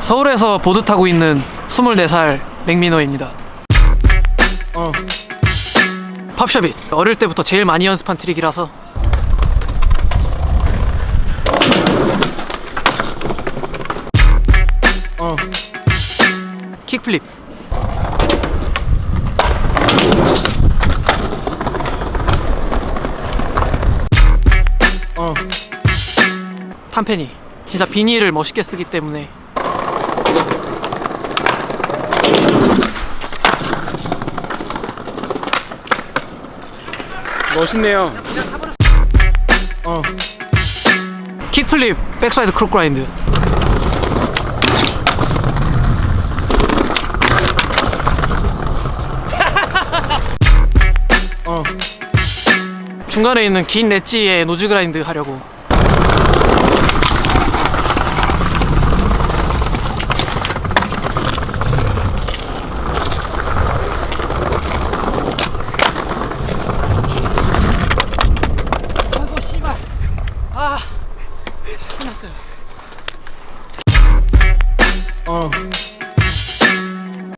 서울에서 보드 타고 있는 24살 맥민호입니다. 팝샵이 어릴 때부터 제일 많이 연습한 트릭이라서. 킥플립. 탐페니 진짜 비닐을 멋있게 쓰기 때문에. 멋있네요. 킥플립 백사이드 크롭 그라인드. 중간에 있는 긴 렛지에 노즈 그라인드 하려고 아 끝났어요